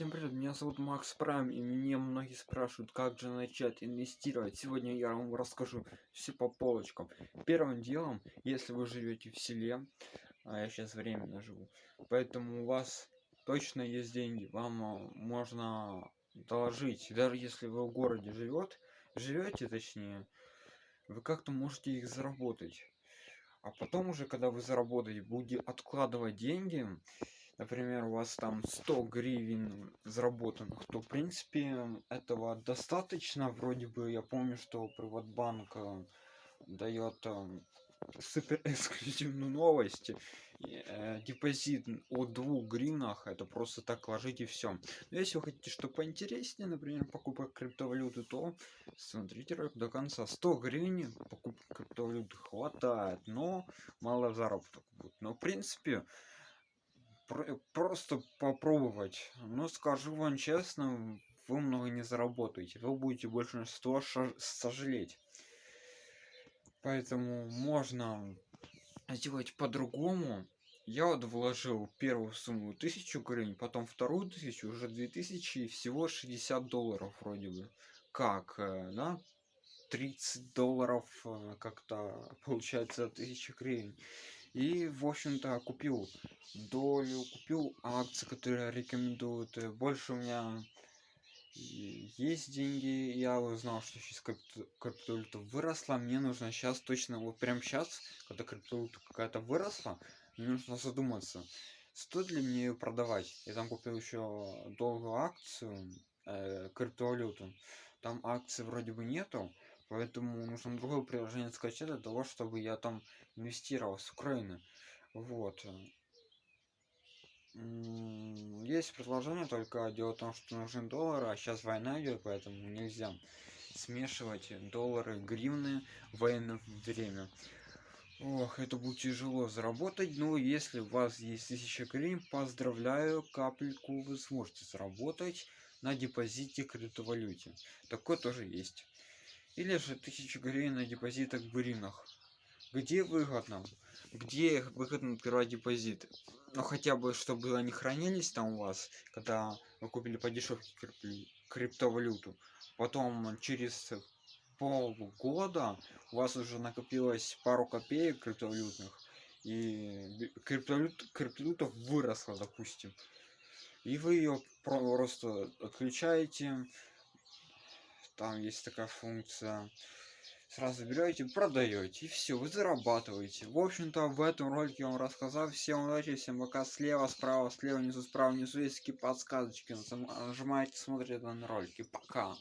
Всем привет, меня зовут Макс Прайм, и мне многие спрашивают, как же начать инвестировать. Сегодня я вам расскажу все по полочкам. Первым делом, если вы живете в селе, а я сейчас временно живу, поэтому у вас точно есть деньги, вам а, можно доложить, даже если вы в городе живет, живете точнее, вы как-то можете их заработать. А потом уже, когда вы заработаете, будете откладывать деньги, например, у вас там 100 гривен заработанных, то в принципе этого достаточно. Вроде бы я помню, что Приватбанк э, дает э, супер эксклюзивную новость. Э, депозит от 2 гривнах, это просто так ложите все. Но если вы хотите что поинтереснее, например, покупка криптовалюты, то смотрите ролик до конца. 100 гривен покупка криптовалюты хватает, но мало заработок будет. Но в принципе просто попробовать. Но скажу вам честно, вы много не заработаете. Вы будете большинство сожалеть. Поэтому можно сделать по-другому. Я вот вложил первую сумму тысячу гривен, потом вторую тысячу, уже две тысячи и всего 60 долларов вроде бы. Как, э, да? 30 долларов э, как-то получается тысяча гривен и в общем-то купил долю купил акции которые рекомендуют. Э, больше у меня есть деньги. Я узнал что сейчас криптовалюта выросла. Мне нужно сейчас точно вот прям сейчас когда криптовалюта какая-то выросла мне нужно задуматься стоит ли мне ее продавать. Я там купил еще долгую акцию э, криптовалюту. Там акции вроде бы нету поэтому нужно другое приложение скачать для того чтобы я там инвестировал с украины. Вот. Есть предложение только дело в том что нужен доллар а сейчас война идет поэтому нельзя смешивать доллары гривны в военное время. Ох это будет тяжело заработать. Но если у вас есть 1000 гривен поздравляю капельку вы сможете заработать на депозите криптовалюте. Такое тоже есть или же 1000 гривен на депозитах в гривнах где выгодно? Где выгодно открывать депозиты? Ну хотя бы чтобы они хранились там у вас когда вы купили по дешевке криптовалюту. Потом через полгода у вас уже накопилось пару копеек криптовалютных и криптовалют криптовалюта выросла допустим. И вы ее просто отключаете там есть такая функция. Сразу берете продаете и все вы зарабатываете. В общем-то в этом ролике я вам рассказал. Всем удачи всем пока. Слева справа слева внизу справа внизу есть такие подсказочки. Нажимаете смотрите данные ролики. Пока